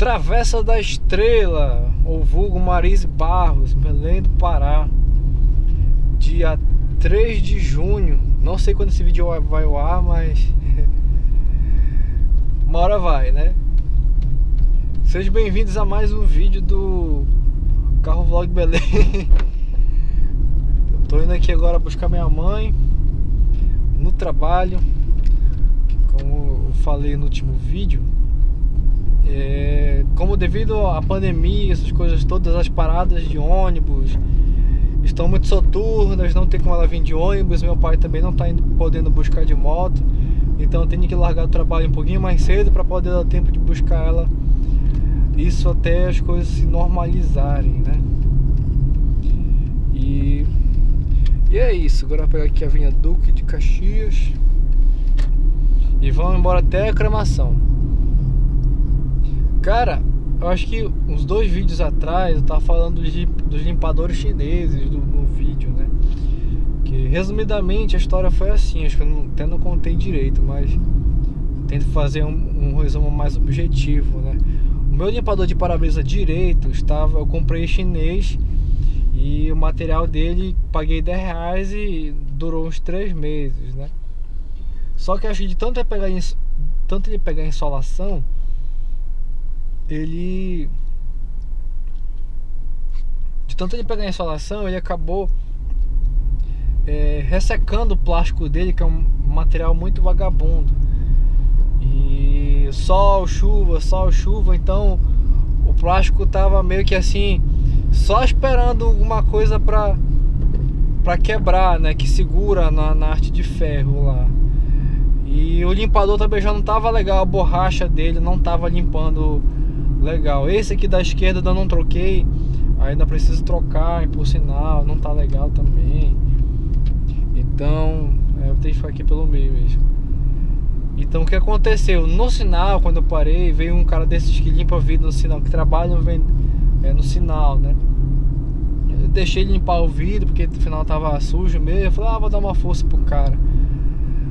Travessa da Estrela, ou vulgo Marise Barros, Belém do Pará. Dia 3 de junho. Não sei quando esse vídeo vai ao ar, mas. Uma hora vai, né? Sejam bem-vindos a mais um vídeo do Carro Vlog Belém. Tô indo aqui agora buscar minha mãe no trabalho. Como eu falei no último vídeo, é, como devido à pandemia, essas coisas todas, as paradas de ônibus estão muito soturnas, não tem como ela vir de ônibus, meu pai também não está podendo buscar de moto, então eu tenho que largar o trabalho um pouquinho mais cedo para poder dar tempo de buscar ela, isso até as coisas se normalizarem, né? E, e é isso, agora vou pegar aqui a Vinha Duque de Caxias e vamos embora até a cremação. Cara, eu acho que uns dois vídeos atrás eu tava falando dos, limpadores chineses do, no vídeo, né? Que resumidamente a história foi assim, acho que eu não, até não contei direito, mas tento fazer um, um resumo mais objetivo, né? O meu limpador de para-brisa direito estava, eu comprei chinês e o material dele paguei 10 reais e durou uns 3 meses, né? Só que acho que de tanto ele pegar, tanto ele pegar insolação ele de tanto ele pegar insolação ele acabou é, ressecando o plástico dele que é um material muito vagabundo. E sol, chuva, sol, chuva então o plástico tava meio que assim só esperando alguma coisa para para quebrar, né, que segura na, na arte de ferro lá. E o limpador também já não tava legal, a borracha dele não tava limpando legal. Esse aqui da esquerda eu não troquei, ainda preciso trocar, por sinal, não tá legal também. Então, é, eu tenho que ficar aqui pelo meio mesmo. Então o que aconteceu? No sinal, quando eu parei, veio um cara desses que limpa vidro no sinal, que trabalha é, no sinal, né? Eu deixei limpar o vidro, porque no final tava sujo mesmo. Eu falei, ah, vou dar uma força pro cara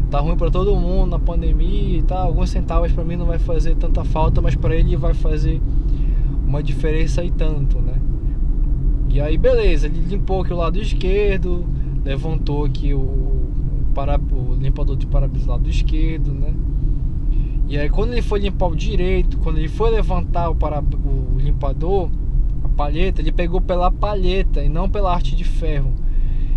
tá ruim para todo mundo na pandemia e tal. Alguns centavos para mim não vai fazer tanta falta, mas para ele vai fazer uma diferença e tanto, né? E aí beleza, ele limpou aqui o lado esquerdo, levantou aqui o, para, o limpador de para-brisa do lado esquerdo, né? E aí quando ele foi limpar o direito, quando ele foi levantar o, para, o limpador, a palheta, ele pegou pela palheta e não pela arte de ferro.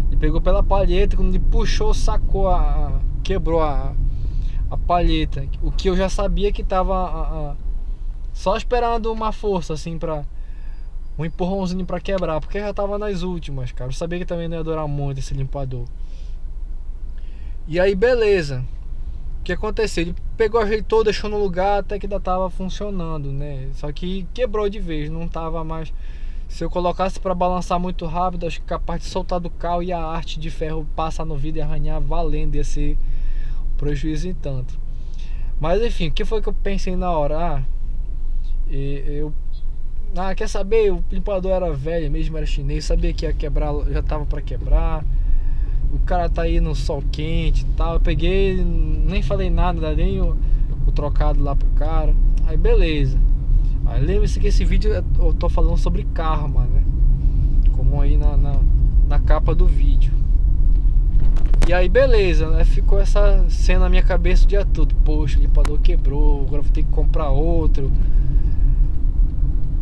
Ele pegou pela palheta, quando ele puxou, sacou a, quebrou a, a palheta. O que eu já sabia que tava a, a, só esperando uma força assim pra um empurrãozinho pra quebrar, porque já tava nas últimas, cara. Eu sabia que também não ia durar muito esse limpador. E aí, beleza. O que aconteceu? Ele pegou, ajeitou, deixou no lugar até que ainda tava funcionando, né? Só que quebrou de vez, não tava mais. Se eu colocasse para balançar muito rápido, acho que capaz de soltar do carro e a arte de ferro passar no vidro e arranhar valendo, ia ser prejuízo em tanto. Mas enfim, o que foi que eu pensei na hora? Ah, eu. Ah, quer saber? O limpador era velho mesmo, era chinês, sabia que ia quebrar, já tava para quebrar. O cara tá aí no sol quente e tal. Eu peguei, nem falei nada, nem o, o trocado lá pro cara. Aí beleza. Aí lembre-se que esse vídeo eu tô falando sobre karma, né? Como aí na, na, na capa do vídeo. E aí beleza, né? Ficou essa cena na minha cabeça o dia todo. Poxa, o limpador quebrou, agora vou ter que comprar outro.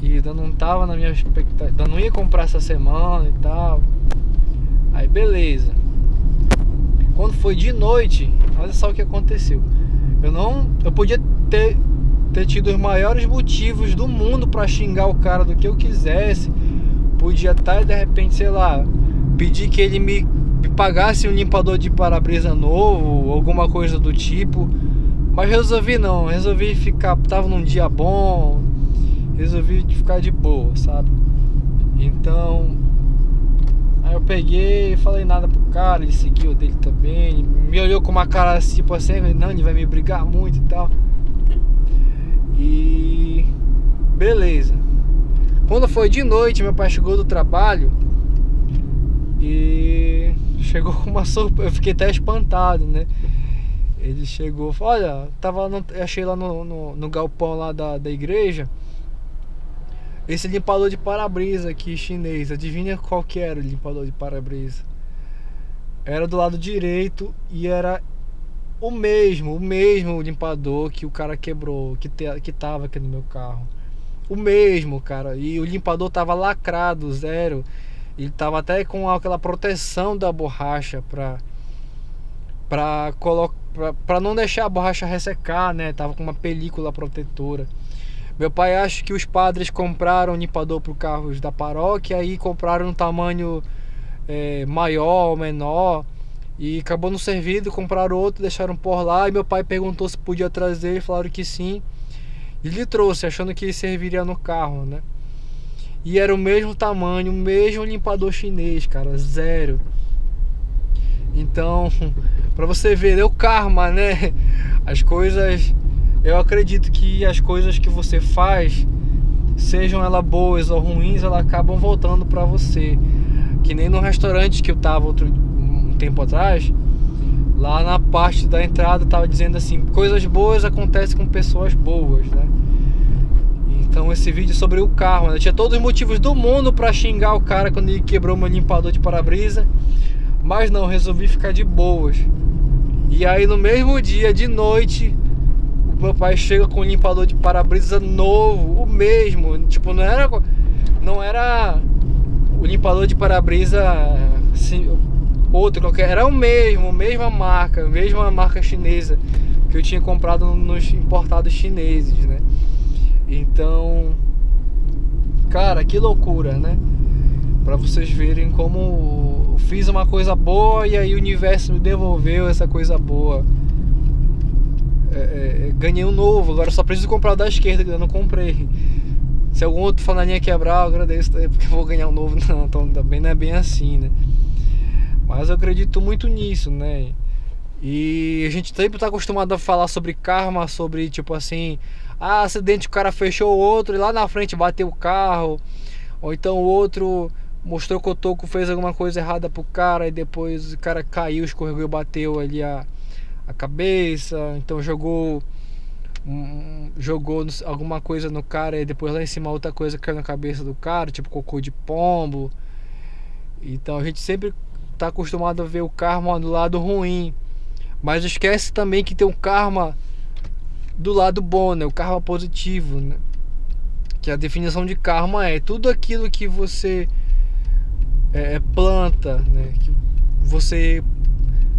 E ainda não tava na minha expectativa. Ainda não ia comprar essa semana e tal. Aí beleza. Quando foi de noite, olha só o que aconteceu. Eu não. Eu podia ter, ter tido os maiores motivos do mundo para xingar o cara do que eu quisesse. Podia estar tá, de repente, sei lá, pedir que ele me pagasse um limpador de para-brisa novo, alguma coisa do tipo. Mas resolvi não, resolvi ficar, tava num dia bom, resolvi ficar de boa, sabe? Então, aí eu peguei, falei nada pro cara, ele seguiu dele também, me olhou com uma cara tipo assim, não, ele vai me brigar muito e tal. E beleza. Quando foi de noite, meu pai chegou do trabalho chegou com uma surpresa, eu fiquei até espantado, né? Ele chegou, olha, tava no, achei lá no, no, no, galpão lá da, da igreja Esse limpador de para-brisa aqui chinês, adivinha qual que era o limpador de para-brisa? Era do lado direito e era o mesmo, o mesmo limpador que o cara quebrou, que, te, que tava aqui no meu carro. O mesmo, cara. E o limpador tava lacrado, zero. Ele tava até com aquela proteção da borracha pra, pra, colocar, pra não deixar a borracha ressecar, né? Tava com uma película protetora. Meu pai acha que os padres compraram limpador para carros da paróquia e compraram um tamanho é, maior ou menor e acabou não servindo, compraram outro, deixaram por lá e meu pai perguntou se podia trazer e falaram que sim. E ele trouxe, achando que serviria no carro, né? E era o mesmo tamanho, o mesmo limpador chinês, cara, zero. Então, para você ver, é o karma, né? As coisas eu acredito que as coisas que você faz, sejam elas boas ou ruins, elas acabam voltando para você. Que nem no restaurante que eu tava outro, um tempo atrás, lá na parte da entrada tava dizendo assim, coisas boas acontecem com pessoas boas, né? Então esse vídeo é sobre o carro, né? tinha todos os motivos do mundo para xingar o cara quando ele quebrou meu limpador de para-brisa, mas não, resolvi ficar de boas. E aí no mesmo dia, de noite, meu pai chega com um limpador de para-brisa novo, o mesmo, tipo, não era não era o limpador de para-brisa assim, outro qualquer, era o mesmo, mesma marca, mesma marca chinesa que eu tinha comprado nos importados chineses, né? Então, cara, que loucura, né? Para vocês verem como fiz uma coisa boa e aí o universo me devolveu essa coisa boa. É, é, é, ganhei um novo, agora só preciso comprar o da esquerda que eu não comprei. Se algum outro fanalinha quebrar, eu agradeço porque eu vou ganhar um novo. Não, então também não é bem assim, né? Mas eu acredito muito nisso, né? E a gente sempre tá acostumado a falar sobre karma, sobre tipo assim, ah, acidente, o cara fechou o outro e lá na frente bateu o carro. Ou então o outro mostrou que o toco fez alguma coisa errada pro cara e depois o cara caiu, escorregou e bateu ali a a cabeça, então jogou um, jogou alguma coisa no cara e depois lá em cima outra coisa caiu na cabeça do cara, tipo cocô de pombo. Então a gente sempre está acostumado a ver o karma do lado ruim, mas esquece também que tem o karma do lado bom, né? O karma positivo, né? Que a definição de karma é tudo aquilo que você é, é planta, né? Que você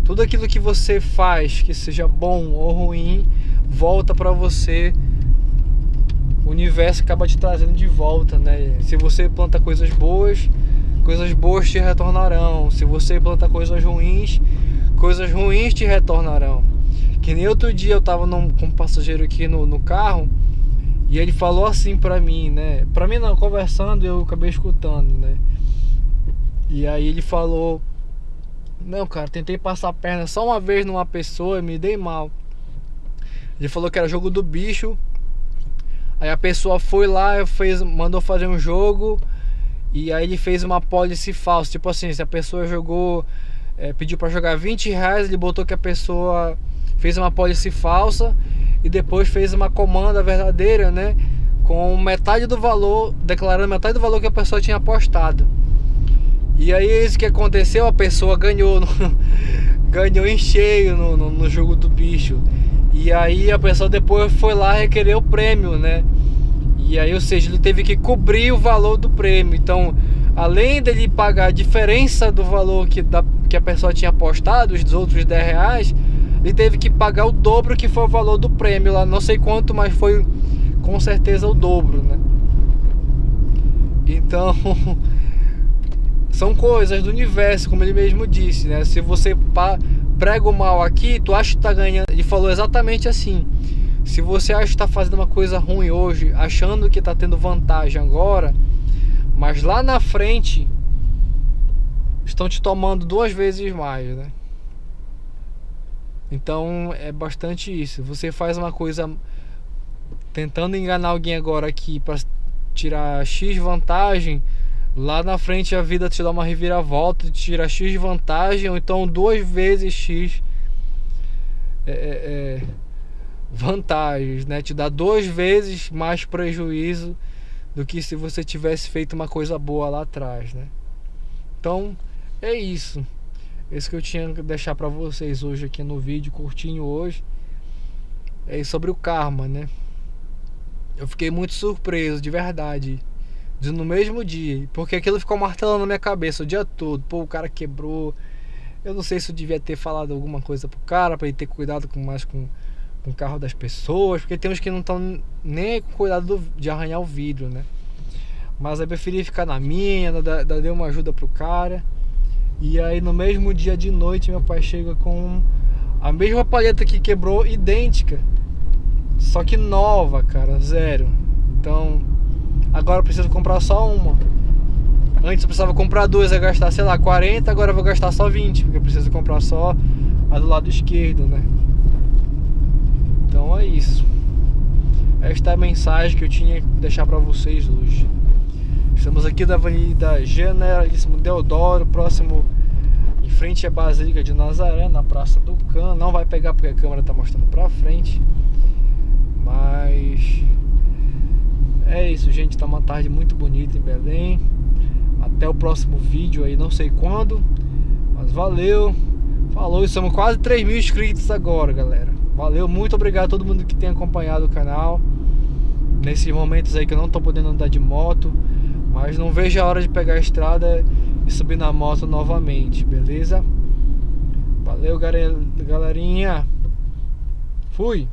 tudo aquilo que você faz, que seja bom ou ruim, volta para você. O universo acaba te trazendo de volta, né? Se você planta coisas boas, coisas boas te retornarão. Se você planta coisas ruins, coisas ruins te retornarão. Que nem outro dia eu tava num, com um passageiro aqui no, no carro e ele falou assim pra mim, né? Pra mim não, conversando eu acabei escutando, né? E aí ele falou não, cara, tentei passar a perna só uma vez numa pessoa e me dei mal. Ele falou que era jogo do bicho. Aí a pessoa foi lá, fez, mandou fazer um jogo e aí ele fez uma policy falsa. Tipo assim, se a pessoa jogou, é, pediu para jogar 20 reais, ele botou que a pessoa fez uma policy falsa e depois fez uma comanda verdadeira, né? Com metade do valor, declarando metade do valor que a pessoa tinha apostado. E aí isso que aconteceu, a pessoa ganhou, no, ganhou em cheio no, no, no, jogo do bicho. E aí a pessoa depois foi lá requerer o prêmio, né? E aí, ou seja, ele teve que cobrir o valor do prêmio. Então, além dele pagar a diferença do valor que, da, que a pessoa tinha apostado, os outros 10 reais, ele teve que pagar o dobro que foi o valor do prêmio lá. Não sei quanto, mas foi com certeza o dobro, né? Então... são coisas do universo, como ele mesmo disse, né? Se você prega o mal aqui, tu acha que tá ganhando. Ele falou exatamente assim. Se você acha que está fazendo uma coisa ruim hoje, achando que está tendo vantagem agora, mas lá na frente estão te tomando duas vezes mais, né? Então é bastante isso. Você faz uma coisa tentando enganar alguém agora aqui para tirar X vantagem, Lá na frente a vida te dá uma reviravolta, te tira X vantagem, ou então duas vezes X é, é, é, vantagens, né? Te dá duas vezes mais prejuízo do que se você tivesse feito uma coisa boa lá atrás, né? Então, é isso. Esse que eu tinha que deixar para vocês hoje aqui no vídeo curtinho hoje. É sobre o karma, né? Eu fiquei muito surpreso, de verdade. De no mesmo dia, porque aquilo ficou martelando na minha cabeça o dia todo. Pô, o cara quebrou. Eu não sei se eu devia ter falado alguma coisa pro cara para ele ter cuidado com mais com com o carro das pessoas, porque tem uns que não estão nem com cuidado do, de arranhar o vidro, né? Mas eu preferi ficar na minha, dar, uma ajuda pro cara. E aí no mesmo dia de noite meu pai chega com a mesma palheta que quebrou, idêntica. Só que nova, cara, zero. Então, agora eu preciso comprar só uma. Antes eu precisava comprar duas, ia gastar, sei lá, 40, agora eu vou gastar só 20, porque eu preciso comprar só a do lado esquerdo, né? Então é isso. Esta é a mensagem que eu tinha que deixar para vocês hoje. Estamos aqui da Avenida Generalíssimo Deodoro, próximo em frente à Basílica de Nazaré, na Praça do Can. Não vai pegar porque a câmera está mostrando para frente. Mas é isso, gente. Tá uma tarde muito bonita em Belém. Até o próximo vídeo aí, não sei quando. Mas valeu. Falou, estamos quase 3 mil inscritos agora, galera. Valeu, muito obrigado a todo mundo que tem acompanhado o canal Nesses momentos aí que eu não tô podendo andar de moto Mas não vejo a hora de pegar a estrada e subir na moto novamente, beleza? Valeu, galerinha Fui!